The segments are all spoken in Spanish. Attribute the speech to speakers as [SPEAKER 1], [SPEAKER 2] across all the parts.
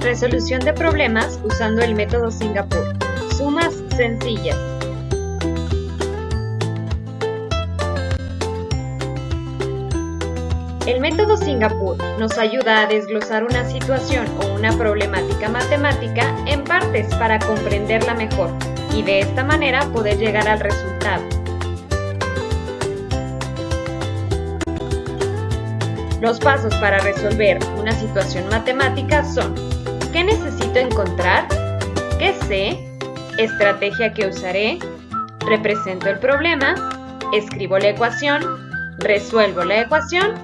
[SPEAKER 1] Resolución de problemas usando el método Singapur. Sumas sencillas. El método Singapur nos ayuda a desglosar una situación o una problemática matemática en partes para comprenderla mejor y de esta manera poder llegar al resultado. Los pasos para resolver una situación matemática son ¿Qué necesito encontrar? ¿Qué sé? Estrategia que usaré. Represento el problema. Escribo la ecuación. Resuelvo la ecuación.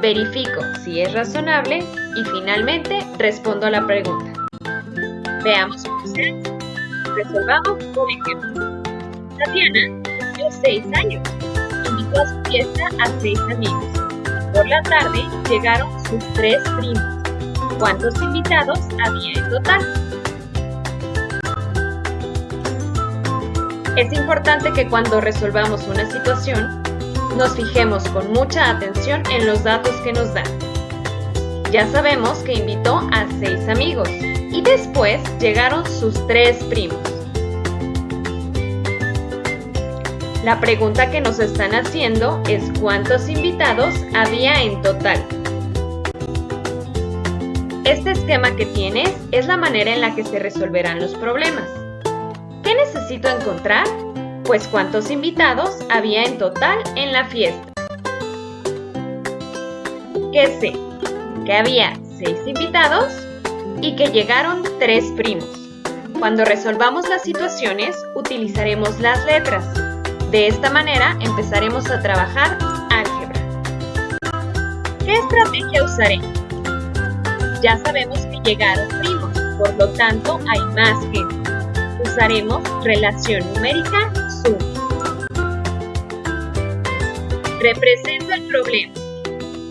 [SPEAKER 1] Verifico si es razonable. Y finalmente respondo a la pregunta. Veamos Resolvamos por ejemplo. Tatiana cumplió 6 años. Invitó a su fiesta a 6 amigos. Por la tarde llegaron sus tres primos. ¿Cuántos invitados había en total? Es importante que cuando resolvamos una situación, nos fijemos con mucha atención en los datos que nos dan. Ya sabemos que invitó a seis amigos y después llegaron sus tres primos. La pregunta que nos están haciendo es cuántos invitados había en total. Este esquema que tienes es la manera en la que se resolverán los problemas. ¿Qué necesito encontrar? Pues cuántos invitados había en total en la fiesta. ¿Qué sé? Que había 6 invitados y que llegaron 3 primos. Cuando resolvamos las situaciones, utilizaremos las letras. De esta manera empezaremos a trabajar álgebra. ¿Qué estrategia usaré? Ya sabemos que llegaron primos, por lo tanto hay más gente. Usaremos relación numérica sum. Represento el problema.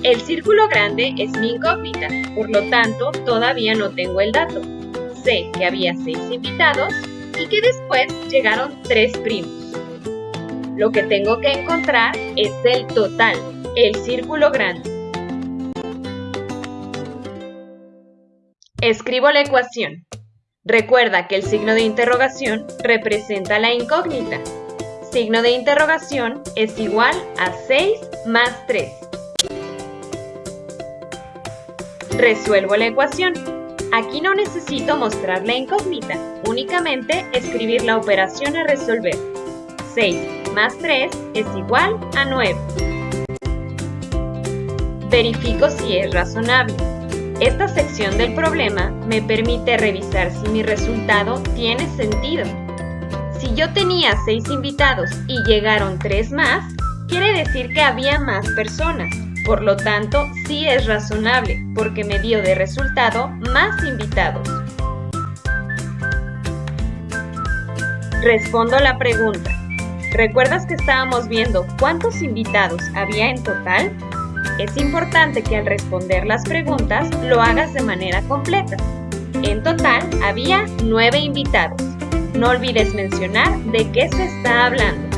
[SPEAKER 1] El círculo grande es mi incógnita, por lo tanto todavía no tengo el dato. Sé que había seis invitados y que después llegaron tres primos. Lo que tengo que encontrar es el total, el círculo grande. Escribo la ecuación. Recuerda que el signo de interrogación representa la incógnita. Signo de interrogación es igual a 6 más 3. Resuelvo la ecuación. Aquí no necesito mostrar la incógnita, únicamente escribir la operación a resolver. 6 más 3 es igual a 9. Verifico si es razonable. Esta sección del problema me permite revisar si mi resultado tiene sentido. Si yo tenía 6 invitados y llegaron 3 más, quiere decir que había más personas. Por lo tanto, sí es razonable, porque me dio de resultado más invitados. Respondo la pregunta. ¿Recuerdas que estábamos viendo cuántos invitados había en total? Es importante que al responder las preguntas lo hagas de manera completa. En total había nueve invitados. No olvides mencionar de qué se está hablando.